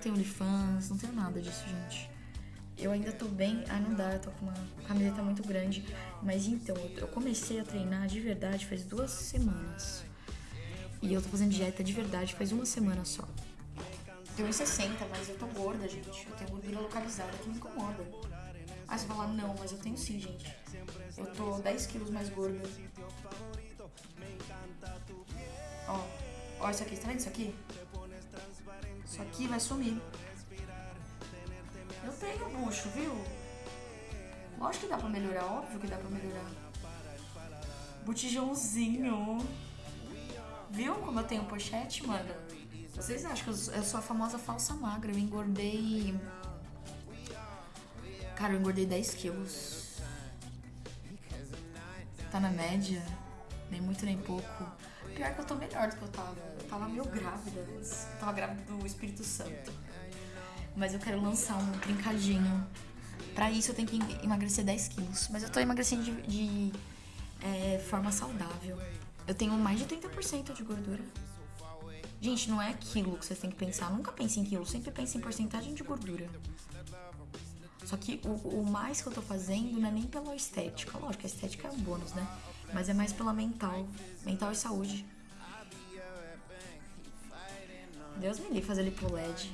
tenho OnlyFans, não tenho nada disso, gente. Eu ainda tô bem. Ah, não dá, eu tô com uma camiseta muito grande. Mas então, eu comecei a treinar de verdade faz duas semanas. E eu tô fazendo dieta de verdade faz uma semana só. Tenho 1,60, mas eu tô gorda, gente. Eu tenho gordura localizada que me incomoda. Ah, você fala, não, mas eu tenho sim, gente. Eu tô 10 quilos mais gorda. Ó, ó isso aqui, tá vendo isso aqui? Isso aqui vai sumir. Eu tenho bucho, viu? Lógico que dá pra melhorar, óbvio que dá pra melhorar. Botijãozinho. Viu como eu tenho pochete, mano? Vocês acham que eu sou a famosa falsa magra? Eu engordei. Cara, eu engordei 10 quilos. Tá na média. Nem muito nem pouco. Pior que eu tô melhor do que eu tava. Eu tava meio grávida. Eu tava grávida do Espírito Santo. Mas eu quero lançar um trincadinho. Pra isso eu tenho que emagrecer 10 quilos. Mas eu tô emagrecendo de, de é, forma saudável. Eu tenho mais de 30% de gordura. Gente, não é quilo que vocês têm que pensar. Nunca pense em quilo, sempre pense em porcentagem de gordura. Só que o, o, mais que eu tô fazendo não é nem pela estética. Lógico, a estética é um bônus, né? Mas é mais pela mental. Mental e saúde. Deus me livre fazer lipo LED.